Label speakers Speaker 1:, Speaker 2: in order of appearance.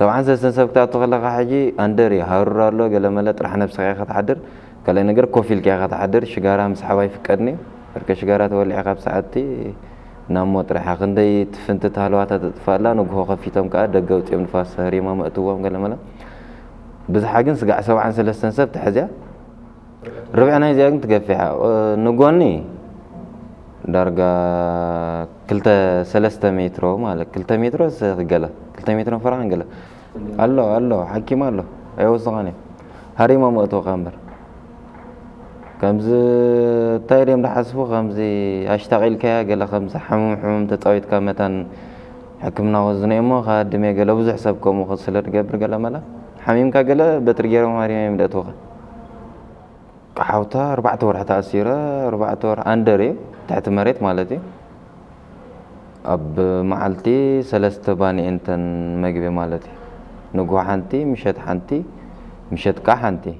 Speaker 1: طبعا سنسى وقتا تغلق حاجي اندري هرر له قال ملت راح نفسك يا خط حدر قال لي نقر كوفيل كي خط حدر شقاره مسحوا يفقدني برك شقاره تولي عقب ساعتي. نموت راح غندي تفنت تهلوات تطفالا نقو خفيتهم كاد دقوت يوم نفاس سهري ما مأتوهم قال ملا بس حاجن سقع سبعا سلسة نسب تحزيا. ربعنا يزيان تقفيها آه، نقواني ዳርጋ ክልተ ሰለስተ ሜትሮ ማለት ክልተ ሜትሮ ገለ ክልተ ሜትሮ ፍራሕን ገለ ኣሎ ኣሎ ሓኪም ኣሎ ኣይወስኻን እዮም ሃሪሞ መእትወካ እምበር ከምዚ እንታይ ድዮም ዝሓስቡ ከምዚ ኣሽታቂልካያ ገለ ከምዚ ሕሙም ሕሙም ተፃዊትካ መታን ሕክምና ወዝነ እሞ ካድሜ ገለ ብዙሕ ሰብ ከምኡ ስለ ትገብር ገለ መላ ሓሚምካ ገለ በትሪ ገይሮም ሃሪሞ እዮም ደእትወካ حوتا ربع طور حتى أسيرة ربع طور أندري تحت مريت مالتي. أب معلتي سلست باني أنتن مجبي مالتي. نقو حنتي مشت حنتي مشت كحنتي